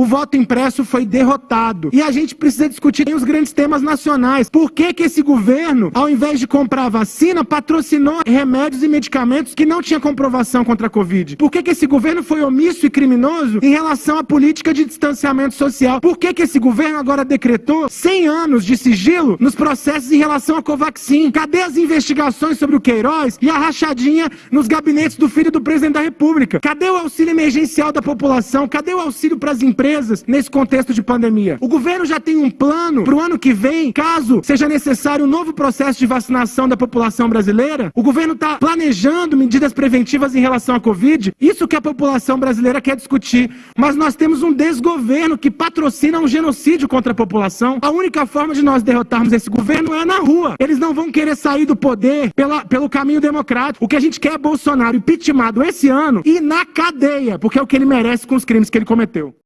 o voto impresso foi derrotado. E a gente precisa discutir os grandes temas nacionais. Por que, que esse governo, ao invés de comprar vacina, patrocinou remédios e medicamentos que não tinham comprovação contra a Covid? Por que, que esse governo foi omisso e criminoso em relação à política de distanciamento social? Por que, que esse governo agora decretou 100 anos de sigilo nos processos em relação à Covaxin? Cadê as investigações sobre o Queiroz e a rachadinha nos gabinetes do filho do presidente da República? Cadê o auxílio emergencial da população? Cadê o auxílio para as empresas nesse contexto de pandemia? O governo já tem um plano para o ano que vem, caso seja necessário um novo processo de vacinação da população brasileira? O governo está planejando medidas preventivas em relação à Covid? Isso que a população brasileira quer discutir. Mas nós temos um desgoverno que patrocina um genocídio contra a população. A única forma de nós derrotarmos esse governo é na rua. Eles não vão querer sair do poder pela, pelo caminho democrático. O que a gente quer é Bolsonaro impeachmentado esse ano e na cadeia, porque é o que ele merece com os crimes que ele cometeu.